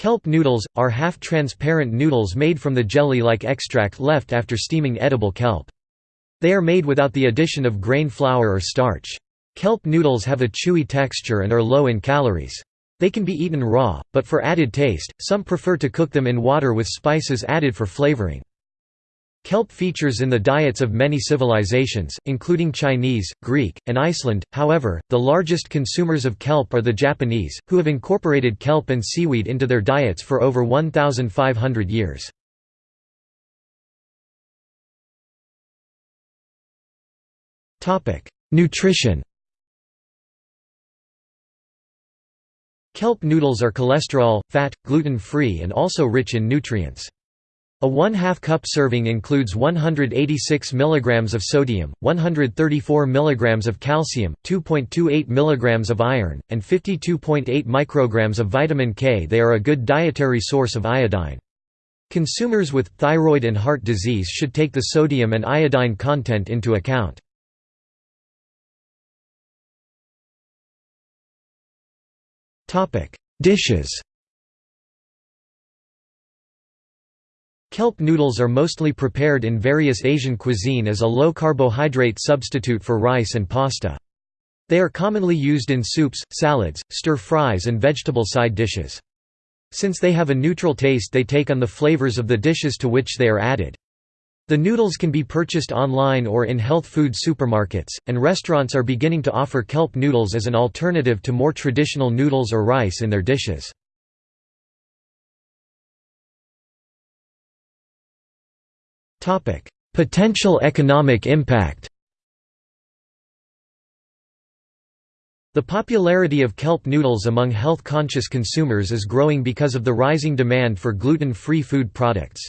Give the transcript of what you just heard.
Kelp noodles, are half-transparent noodles made from the jelly-like extract left after steaming edible kelp. They are made without the addition of grain flour or starch. Kelp noodles have a chewy texture and are low in calories. They can be eaten raw, but for added taste, some prefer to cook them in water with spices added for flavoring. Kelp features in the diets of many civilizations, including Chinese, Greek, and Iceland, however, the largest consumers of kelp are the Japanese, who have incorporated kelp and seaweed into their diets for over 1,500 years. Topic: Nutrition Kelp noodles are cholesterol, fat, gluten-free and also rich in nutrients. A 1 2 cup serving includes 186 mg of sodium, 134 mg of calcium, 2.28 mg of iron, and 52.8 micrograms of vitamin K. They are a good dietary source of iodine. Consumers with thyroid and heart disease should take the sodium and iodine content into account. Dishes Kelp noodles are mostly prepared in various Asian cuisine as a low-carbohydrate substitute for rice and pasta. They are commonly used in soups, salads, stir-fries and vegetable side dishes. Since they have a neutral taste they take on the flavors of the dishes to which they are added. The noodles can be purchased online or in health food supermarkets, and restaurants are beginning to offer kelp noodles as an alternative to more traditional noodles or rice in their dishes. Potential economic impact The popularity of kelp noodles among health-conscious consumers is growing because of the rising demand for gluten-free food products.